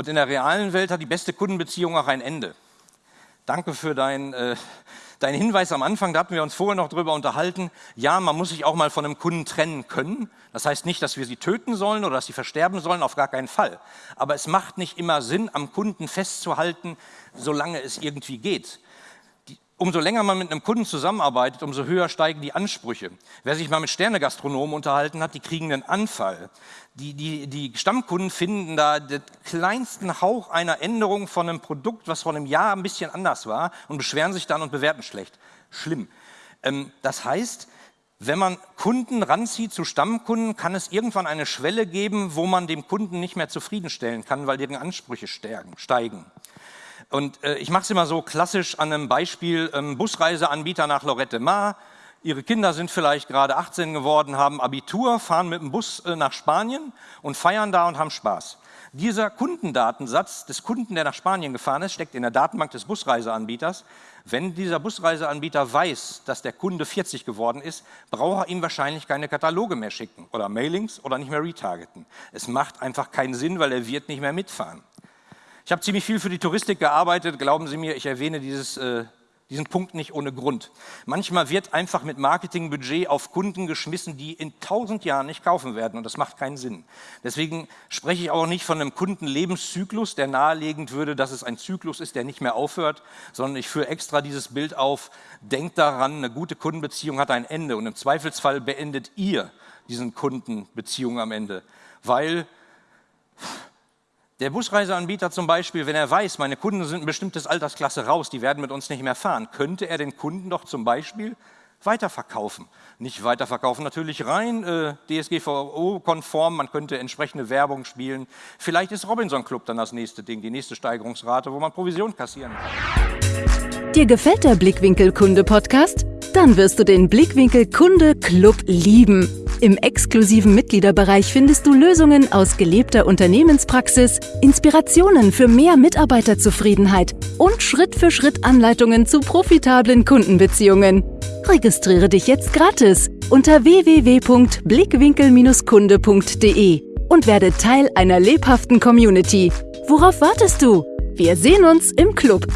Und in der realen Welt hat die beste Kundenbeziehung auch ein Ende. Danke für dein, äh, deinen Hinweis am Anfang, da hatten wir uns vorher noch drüber unterhalten. Ja, man muss sich auch mal von einem Kunden trennen können. Das heißt nicht, dass wir sie töten sollen oder dass sie versterben sollen, auf gar keinen Fall. Aber es macht nicht immer Sinn, am Kunden festzuhalten, solange es irgendwie geht umso länger man mit einem Kunden zusammenarbeitet, umso höher steigen die Ansprüche. Wer sich mal mit Sternegastronomen unterhalten hat, die kriegen einen Anfall. Die, die, die Stammkunden finden da den kleinsten Hauch einer Änderung von einem Produkt, was vor einem Jahr ein bisschen anders war und beschweren sich dann und bewerten schlecht. Schlimm. Ähm, das heißt, wenn man Kunden ranzieht zu Stammkunden, kann es irgendwann eine Schwelle geben, wo man dem Kunden nicht mehr zufriedenstellen kann, weil deren Ansprüche steigen. Und äh, ich mache es immer so klassisch an einem Beispiel, ähm, Busreiseanbieter nach Lorette Mar. Ihre Kinder sind vielleicht gerade 18 geworden, haben Abitur, fahren mit dem Bus äh, nach Spanien und feiern da und haben Spaß. Dieser Kundendatensatz des Kunden, der nach Spanien gefahren ist, steckt in der Datenbank des Busreiseanbieters. Wenn dieser Busreiseanbieter weiß, dass der Kunde 40 geworden ist, braucht er ihm wahrscheinlich keine Kataloge mehr schicken oder Mailings oder nicht mehr retargeten. Es macht einfach keinen Sinn, weil er wird nicht mehr mitfahren. Ich habe ziemlich viel für die Touristik gearbeitet, glauben Sie mir, ich erwähne dieses, äh, diesen Punkt nicht ohne Grund. Manchmal wird einfach mit Marketingbudget auf Kunden geschmissen, die in tausend Jahren nicht kaufen werden. Und das macht keinen Sinn. Deswegen spreche ich auch nicht von einem Kundenlebenszyklus, der nahelegend würde, dass es ein Zyklus ist, der nicht mehr aufhört, sondern ich führe extra dieses Bild auf, denkt daran, eine gute Kundenbeziehung hat ein Ende. Und im Zweifelsfall beendet ihr diesen Kundenbeziehung am Ende, weil der Busreiseanbieter zum Beispiel, wenn er weiß, meine Kunden sind ein bestimmtes Altersklasse raus, die werden mit uns nicht mehr fahren, könnte er den Kunden doch zum Beispiel weiterverkaufen. Nicht weiterverkaufen natürlich rein äh, DSGVO-konform, man könnte entsprechende Werbung spielen. Vielleicht ist Robinson Club dann das nächste Ding, die nächste Steigerungsrate, wo man Provision kassieren kann. Dir gefällt der Blickwinkel Kunde Podcast? Dann wirst du den Blickwinkel Kunde Club lieben. Im exklusiven Mitgliederbereich findest du Lösungen aus gelebter Unternehmenspraxis, Inspirationen für mehr Mitarbeiterzufriedenheit und Schritt für Schritt Anleitungen zu profitablen Kundenbeziehungen. Registriere dich jetzt gratis unter www.blickwinkel-kunde.de und werde Teil einer lebhaften Community. Worauf wartest du? Wir sehen uns im Club.